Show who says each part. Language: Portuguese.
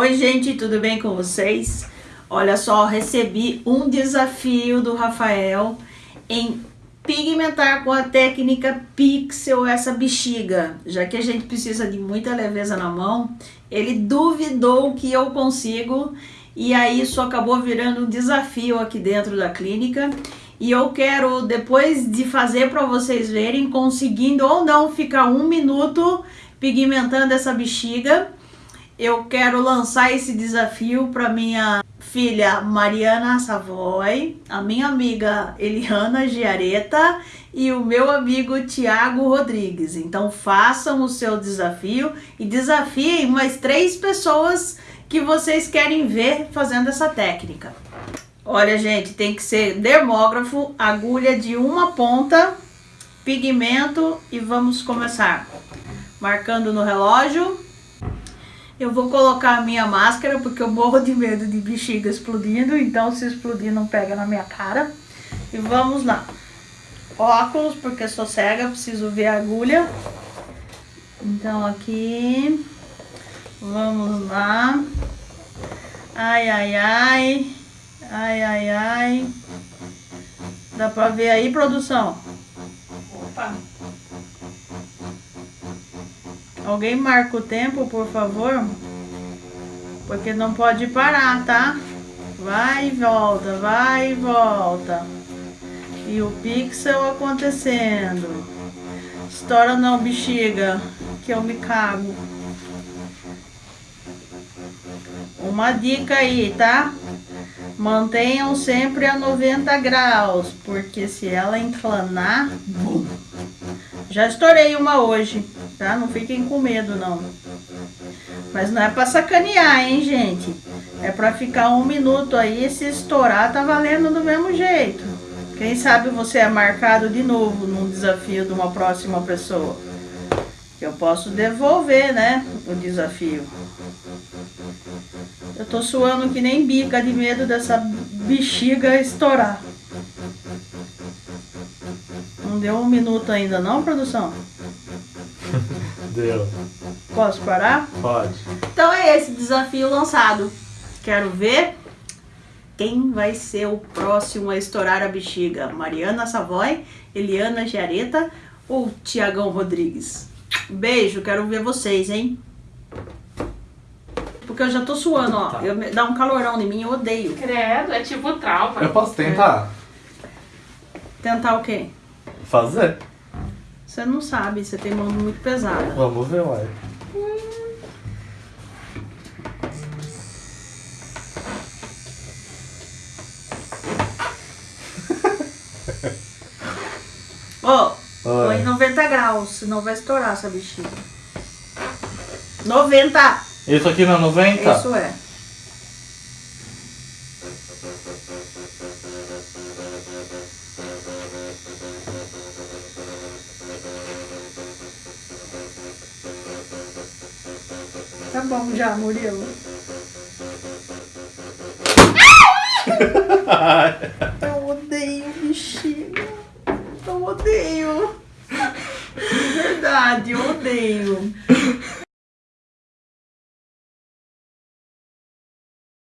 Speaker 1: Oi gente, tudo bem com vocês? Olha só, recebi um desafio do Rafael em pigmentar com a técnica Pixel essa bexiga. Já que a gente precisa de muita leveza na mão, ele duvidou que eu consigo e aí isso acabou virando um desafio aqui dentro da clínica. E eu quero, depois de fazer para vocês verem, conseguindo ou não ficar um minuto pigmentando essa bexiga, eu quero lançar esse desafio para minha filha Mariana Savoy, a minha amiga Eliana Giareta e o meu amigo Tiago Rodrigues. Então façam o seu desafio e desafiem mais três pessoas que vocês querem ver fazendo essa técnica. Olha, gente, tem que ser dermógrafo, agulha de uma ponta, pigmento e vamos começar. Marcando no relógio. Eu vou colocar a minha máscara porque eu morro de medo de bexiga explodindo, então se explodir não pega na minha cara. E vamos lá. Óculos, porque sou cega, preciso ver a agulha. Então aqui, vamos lá. Ai, ai, ai. Ai, ai, ai. Dá pra ver aí, produção? Opa. Alguém marca o tempo, por favor? Porque não pode parar, tá? Vai e volta, vai e volta. E o pixel acontecendo. Estoura não, bexiga, que eu me cago. Uma dica aí, tá? Mantenham sempre a 90 graus, porque se ela inclinar. Já estourei uma hoje, tá? Não fiquem com medo, não. Mas não é pra sacanear, hein, gente? É pra ficar um minuto aí, se estourar, tá valendo do mesmo jeito. Quem sabe você é marcado de novo num desafio de uma próxima pessoa. Eu posso devolver, né, o desafio. Eu tô suando que nem bica de medo dessa bexiga estourar. Não deu um minuto ainda não, produção?
Speaker 2: Deu.
Speaker 1: Posso parar?
Speaker 2: Pode.
Speaker 1: Então é esse desafio lançado. Quero ver quem vai ser o próximo a estourar a bexiga. Mariana Savoy, Eliana Giareta ou Tiagão Rodrigues? Beijo, quero ver vocês, hein? Porque eu já tô suando, ó.
Speaker 2: Tá.
Speaker 1: Eu, dá um calorão em mim, eu odeio.
Speaker 3: Credo, é tipo trauma.
Speaker 2: Eu posso tentar?
Speaker 1: Tentar o quê?
Speaker 2: Fazer?
Speaker 1: Você não sabe, você tem mão muito pesada.
Speaker 2: Vamos ver, uai.
Speaker 1: Ó,
Speaker 2: Oi.
Speaker 1: põe 90 graus, senão vai estourar essa bexiga. 90!
Speaker 2: Isso aqui não é 90?
Speaker 1: Isso é. Tá bom já, Murilo. Eu odeio bexiga. Eu odeio. De verdade, eu odeio.